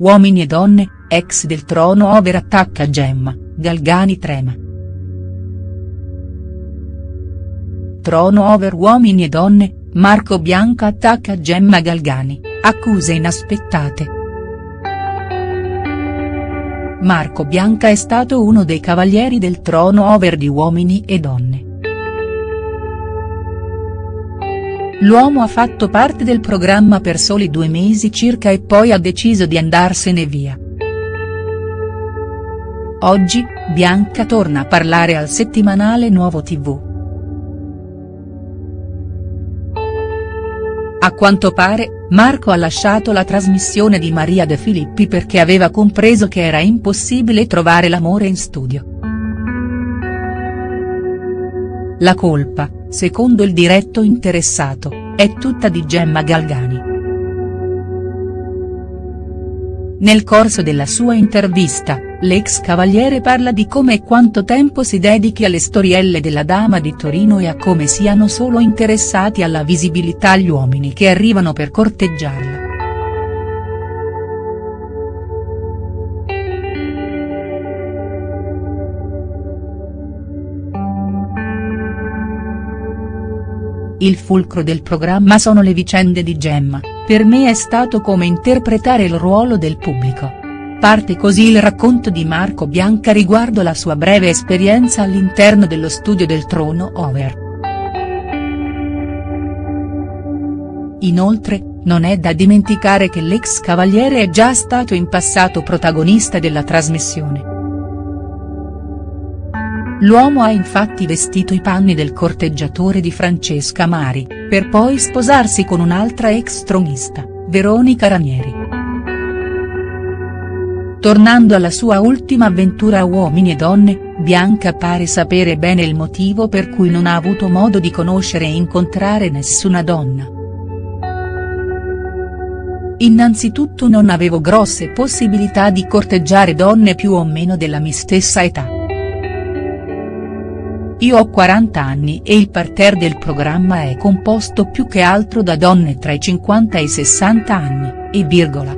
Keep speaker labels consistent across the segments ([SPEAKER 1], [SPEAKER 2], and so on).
[SPEAKER 1] Uomini e donne, ex del trono over attacca Gemma, Galgani trema. Trono over uomini e donne, Marco Bianca attacca Gemma Galgani, accuse inaspettate. Marco Bianca è stato uno dei cavalieri del trono over di Uomini e Donne. L'uomo ha fatto parte del programma per soli due mesi circa e poi ha deciso di andarsene via. Oggi, Bianca torna a parlare al settimanale Nuovo TV. A quanto pare, Marco ha lasciato la trasmissione di Maria De Filippi perché aveva compreso che era impossibile trovare l'amore in studio. La colpa, secondo il diretto interessato, è tutta di Gemma Galgani. Nel corso della sua intervista, l'ex cavaliere parla di come e quanto tempo si dedichi alle storielle della Dama di Torino e a come siano solo interessati alla visibilità gli uomini che arrivano per corteggiarla. Il fulcro del programma sono le vicende di Gemma, per me è stato come interpretare il ruolo del pubblico. Parte così il racconto di Marco Bianca riguardo la sua breve esperienza all'interno dello studio del trono over. Inoltre, non è da dimenticare che l'ex cavaliere è già stato in passato protagonista della trasmissione. L'uomo ha infatti vestito i panni del corteggiatore di Francesca Mari, per poi sposarsi con un'altra ex tronista, Veronica Ranieri. Tornando alla sua ultima avventura Uomini e Donne, Bianca pare sapere bene il motivo per cui non ha avuto modo di conoscere e incontrare nessuna donna. Innanzitutto non avevo grosse possibilità di corteggiare donne più o meno della mia stessa età. Io ho 40 anni e il parterre del programma è composto più che altro da donne tra i 50 e i 60 anni, e virgola.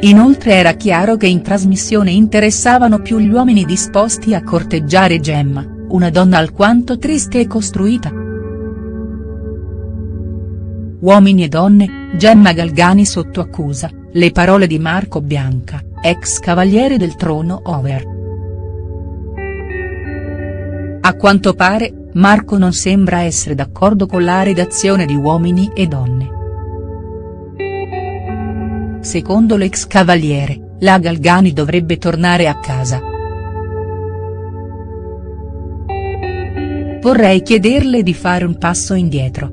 [SPEAKER 1] Inoltre era chiaro che in trasmissione interessavano più gli uomini disposti a corteggiare Gemma, una donna alquanto triste e costruita. Uomini e donne, Gemma Galgani sotto accusa, le parole di Marco Bianca, ex cavaliere del trono over. A quanto pare, Marco non sembra essere d'accordo con la redazione di Uomini e Donne. Secondo l'ex cavaliere, la Galgani dovrebbe tornare a casa. Vorrei chiederle di fare un passo indietro.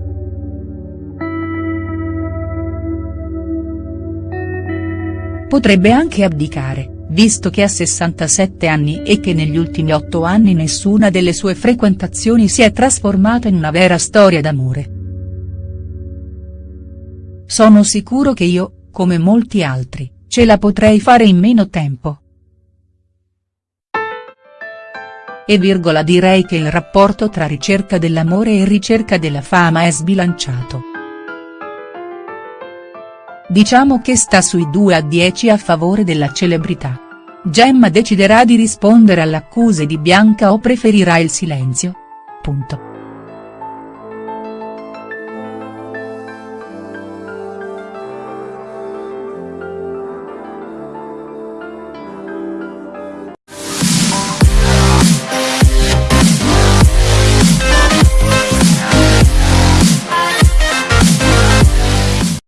[SPEAKER 1] Potrebbe anche abdicare visto che ha 67 anni e che negli ultimi otto anni nessuna delle sue frequentazioni si è trasformata in una vera storia d'amore. Sono sicuro che io, come molti altri, ce la potrei fare in meno tempo. E virgola direi che il rapporto tra ricerca dell'amore e ricerca della fama è sbilanciato. Diciamo che sta sui 2 a 10 a favore della celebrità. Gemma deciderà di rispondere alle accuse di Bianca o preferirà il silenzio? Punto.